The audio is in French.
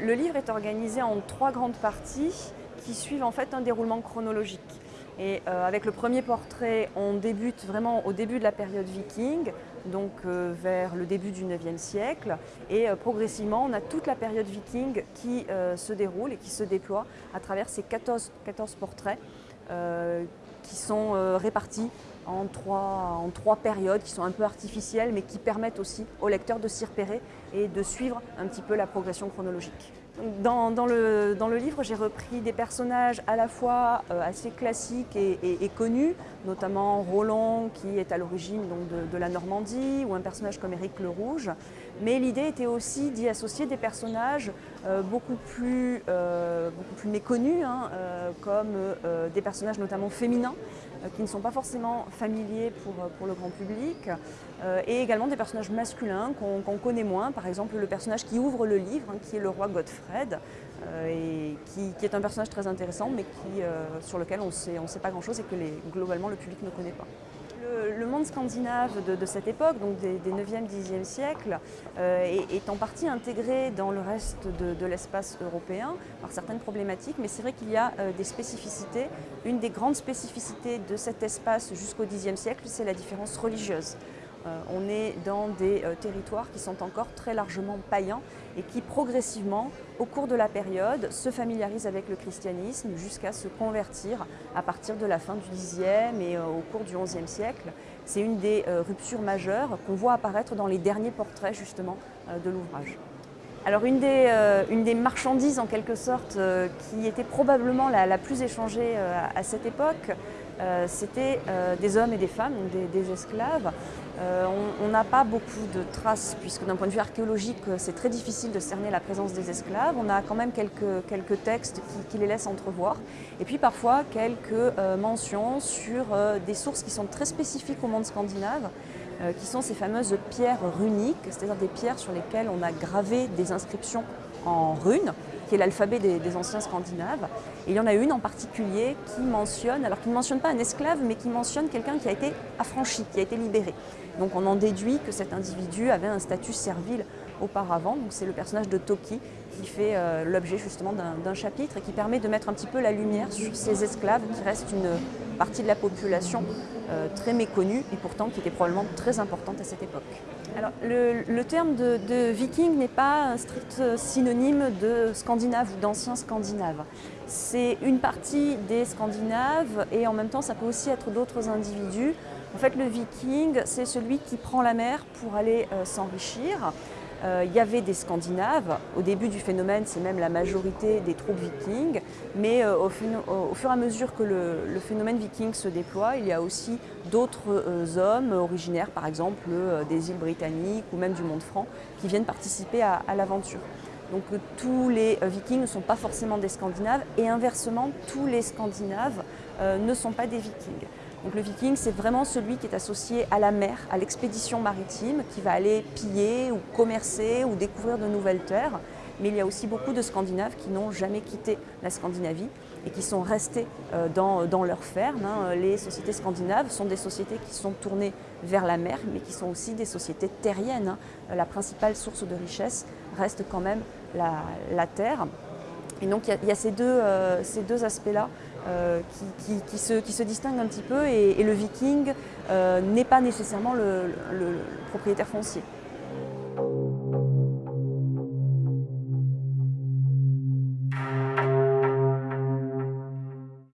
Le, livre est organisé en trois grandes parties qui suivent en fait un déroulement chronologique. Et euh, avec le premier portrait, on débute vraiment au début de la période viking, donc euh, vers le début du 9e siècle. Et euh, progressivement, on a toute la période viking qui se déroule et qui se déploie à travers ces 14, 14 portraits qui sont répartis en trois, en trois périodes qui sont un peu artificielles mais qui permettent aussi au lecteur de s'y repérer et de suivre un petit peu la progression chronologique. Dans, le, livre, j'ai repris des personnages à la fois euh, assez classiques et, connus, notamment Roland qui est à l'origine de, la Normandie, ou un personnage comme Éric le Rouge. Mais l'idée était aussi d'y associer des personnages euh, beaucoup, plus, euh, beaucoup plus méconnus, hein, comme des personnages notamment féminins, qui ne sont pas forcément familiers pour, pour le grand public, et également des personnages masculins qu'on connaît moins, par exemple le personnage qui ouvre le livre, hein, qui est le roi Godfrey euh, et qui, est un personnage très intéressant, mais qui, euh, sur lequel on ne sait, pas grand-chose et que globalement le public ne connaît pas. Le, monde scandinave de, cette époque, donc des, 9e, 10e siècles, euh, est, en partie intégré dans le reste de, l'espace européen par certaines problématiques, mais c'est vrai qu'il y a des spécificités. Une des grandes spécificités de cet espace jusqu'au 10e siècle, c'est la différence religieuse. Euh, on est dans des euh, territoires qui sont encore très largement païens et qui progressivement, au cours de la période, se familiarisent avec le christianisme jusqu'à se convertir à partir de la fin du Xe et euh, au cours du XIe siècle. C'est une des ruptures majeures qu'on voit apparaître dans les derniers portraits justement de l'ouvrage. Alors une des, marchandises en quelque sorte qui était probablement la, plus échangée à cette époque, euh, c'était euh, des hommes et des femmes, des, esclaves. Euh, on n'a pas beaucoup de traces, puisque d'un point de vue archéologique, c'est très difficile de cerner la présence des esclaves. On a quand même quelques, quelques textes qui, les laissent entrevoir. Et puis parfois quelques mentions sur des sources qui sont très spécifiques au monde scandinave, qui sont ces fameuses pierres runiques, c'est-à-dire des pierres sur lesquelles on a gravé des inscriptions en runes, qui est l'alphabet des, anciens scandinaves. Et il y en a une en particulier qui mentionne, alors qui ne mentionne pas un esclave, mais qui mentionne quelqu'un qui a été affranchi, qui a été libéré. Donc on en déduit que cet individu avait un statut servile auparavant. Donc c'est le personnage de Toki qui fait euh, l'objet justement d'un chapitre et qui permet de mettre un petit peu la lumière sur ces esclaves qui restent une partie de la population euh, très méconnue et pourtant qui était probablement très importante à cette époque. Alors le, terme de, viking n'est pas un strict synonyme de scandinave ou d'ancien scandinave. C'est une partie des scandinaves et en même temps ça peut aussi être d'autres individus. En fait le viking c'est celui qui prend la mer pour aller euh, s'enrichir. Euh, il y avait des Scandinaves. Au début du phénomène, c'est même la majorité des troupes vikings. Mais euh, au, fur et à mesure que le, phénomène viking se déploie, il y a aussi d'autres euh, hommes originaires, par exemple des îles britanniques ou même du monde franc, qui viennent participer à, à l'aventure. Donc tous les vikings ne sont pas forcément des Scandinaves et inversement, tous les Scandinaves ne sont pas des vikings. Donc le viking, c'est vraiment celui qui est associé à la mer, à l'expédition maritime, qui va aller piller ou commercer ou découvrir de nouvelles terres. Mais il y a aussi beaucoup de Scandinaves qui n'ont jamais quitté la Scandinavie et qui sont restés euh, dans, dans leurs fermes. Hein. Les sociétés scandinaves sont des sociétés qui sont tournées vers la mer, mais qui sont aussi des sociétés terriennes. Hein. La principale source de richesse reste quand même la, terre. Et donc il y, a ces deux, euh, deux aspects-là euh, qui, qui, se, qui, se, distinguent un petit peu et, le viking euh, n'est pas nécessairement le propriétaire foncier.